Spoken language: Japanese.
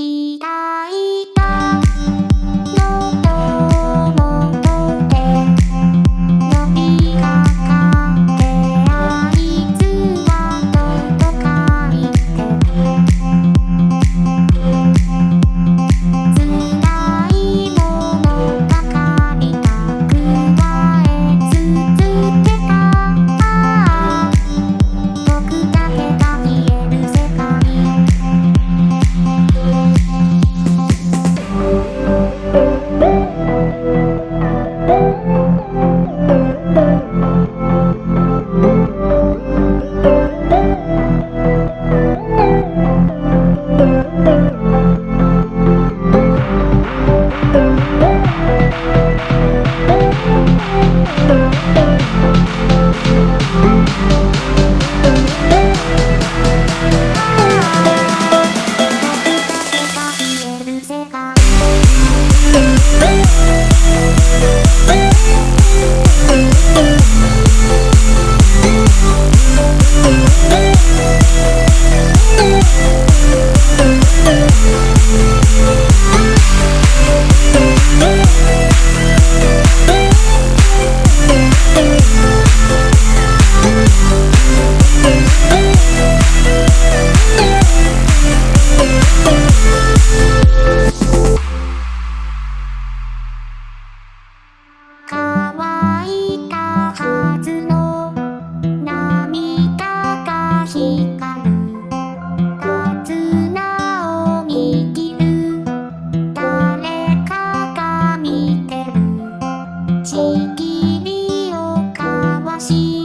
した。más.